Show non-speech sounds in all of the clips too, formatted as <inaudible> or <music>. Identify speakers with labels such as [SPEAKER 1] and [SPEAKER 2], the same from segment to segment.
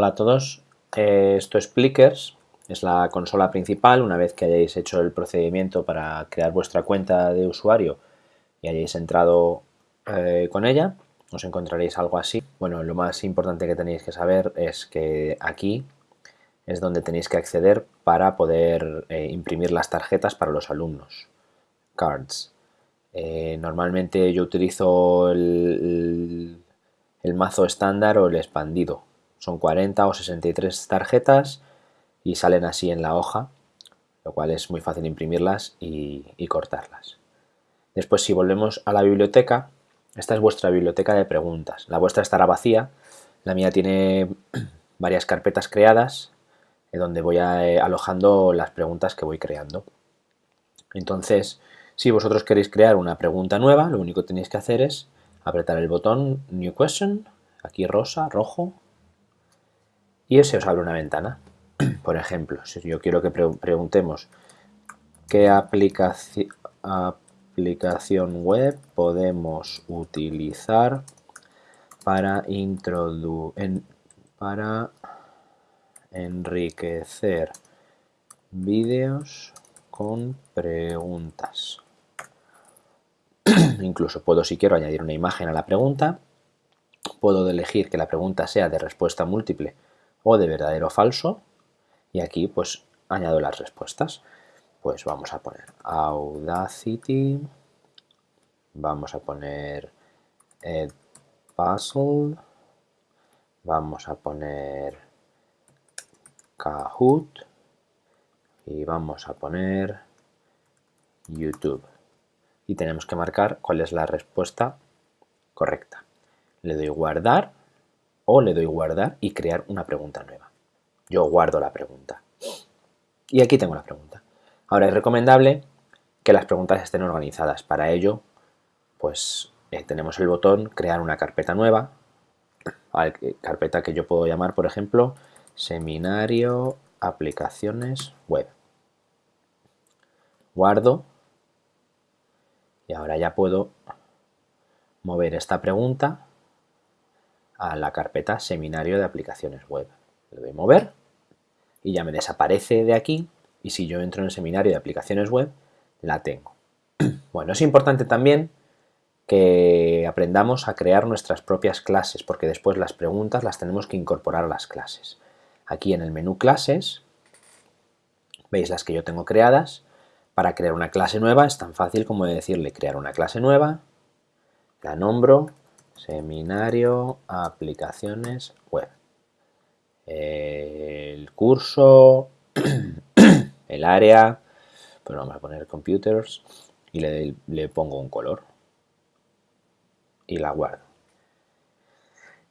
[SPEAKER 1] a todos, eh, esto es Plickers, es la consola principal, una vez que hayáis hecho el procedimiento para crear vuestra cuenta de usuario y hayáis entrado eh, con ella, os encontraréis algo así. Bueno, lo más importante que tenéis que saber es que aquí es donde tenéis que acceder para poder eh, imprimir las tarjetas para los alumnos, cards. normalmente yo utilizo el mazo estándar o el expandido, son 40 o 63 tarjetas y salen así en la hoja, lo cual es muy fácil imprimirlas y, cortarlas. Después si volvemos a la biblioteca, esta es vuestra biblioteca de preguntas. La vuestra estará vacía, la mía tiene <clears throat> varias carpetas creadas donde voy eh, alojando las preguntas que voy creando. Entonces, si vosotros queréis crear una pregunta nueva, lo único que tenéis que hacer es apretar el botón New Question, aquí rosa, rojo, y se os abre una ventana. <clears throat> Por ejemplo, si yo quiero que preguntemos qué aplicación web podemos utilizar para, para enriquecer vídeos con preguntas. <clears throat> Incluso puedo, si quiero, añadir una imagen a la pregunta. Puedo elegir que la pregunta sea de respuesta múltiple o de verdadero o falso y aquí pues añado las respuestas. Pues vamos a poner Audacity vamos a poner Puzzle vamos a poner Kahoot y vamos a poner YouTube. Y tenemos que marcar cuál es la respuesta correcta. Le doy guardar o le doy guardar y crear una pregunta nueva. Yo guardo la pregunta. Y aquí tengo la pregunta. Ahora es recomendable que las preguntas estén organizadas. Para ello, pues eh, tenemos el botón crear una carpeta nueva, carpeta que yo puedo llamar, por ejemplo, seminario aplicaciones web. Guardo y ahora ya puedo mover esta pregunta a la carpeta seminario de aplicaciones web. Le doy mover y ya me desaparece de aquí y si yo entro en seminario de aplicaciones web, la tengo. <clears throat> Bueno, es importante también que aprendamos a crear nuestras propias clases porque después las preguntas las tenemos que incorporar a las clases. Aquí en el menú clases, veis las que yo tengo creadas. Para crear una clase nueva es tan fácil como decirle crear una clase nueva, la nombro Seminario Aplicaciones Web. El curso, <coughs> el área, pues vamos a poner Computers y le, pongo un color y la guardo.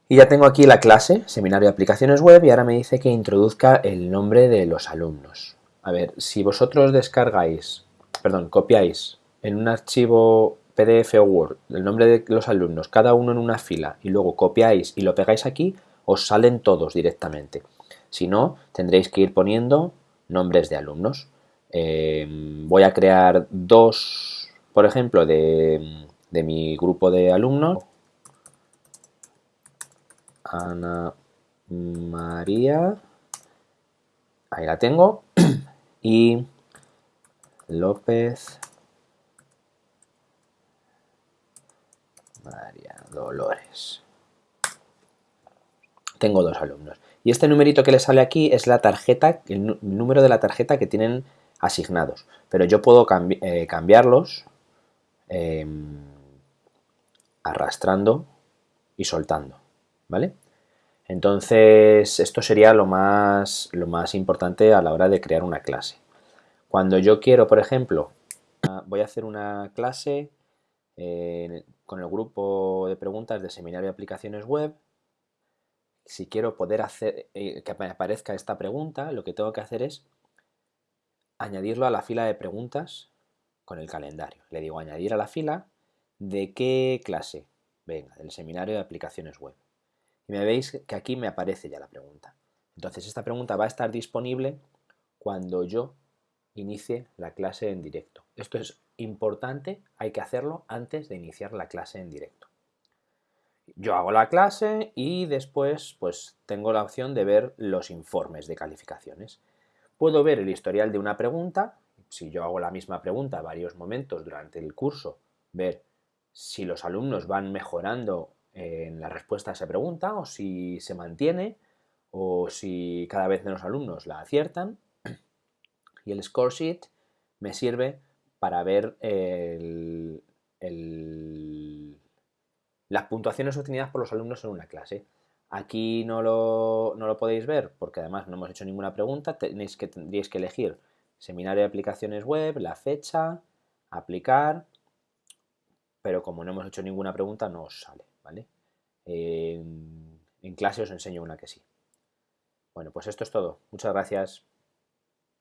[SPEAKER 1] Y ya tengo aquí la clase, Seminario Aplicaciones Web, y ahora me dice que introduzca el nombre de los alumnos. A ver, si vosotros descargáis, perdón, copiáis en un archivo PDF o Word, el nombre de los alumnos, cada uno en una fila, y luego copiáis y lo pegáis aquí, os salen todos directamente. Si no, tendréis que ir poniendo nombres de alumnos. Eh, voy a crear dos, por ejemplo, de, de mi grupo de alumnos. Ana María, ahí la tengo, <clears throat> y López Dolores. Tengo dos alumnos. Y este numerito que le sale aquí es la tarjeta, el número de la tarjeta que tienen asignados. Pero yo puedo eh, cambiarlos em, arrastrando y soltando. ¿Vale? Entonces, esto sería lo más, lo más importante a la hora de crear una clase. Cuando yo quiero, por ejemplo, voy a hacer una clase con el grupo de preguntas de Seminario de Aplicaciones Web. Si quiero poder hacer eh, que aparezca esta pregunta, lo que tengo que hacer es añadirlo a la fila de preguntas con el calendario. Le digo añadir a la fila de qué clase. Venga, del Seminario de Aplicaciones Web. Y me veis que aquí me aparece ya la pregunta. Entonces esta pregunta va a estar disponible cuando yo inicie la clase en directo. Esto es importante, hay que hacerlo antes de iniciar la clase en directo. Yo hago la clase y después pues tengo la opción de ver los informes de calificaciones. Puedo ver el historial de una pregunta, si yo hago la misma pregunta varios momentos durante el curso, ver si los alumnos van mejorando en la respuesta a esa pregunta o si se mantiene o si cada vez menos alumnos la aciertan. Y el score sheet me sirve para ver las puntuaciones obtenidas por los alumnos en una clase. Aquí no lo, no lo, podéis ver porque además no hemos hecho ninguna pregunta. Tenéis que, tendríais que elegir seminario de aplicaciones web, la fecha, aplicar, pero como no hemos hecho ninguna pregunta no os sale, ¿vale? en clase os enseño una que sí. Bueno, pues esto es todo. Muchas gracias.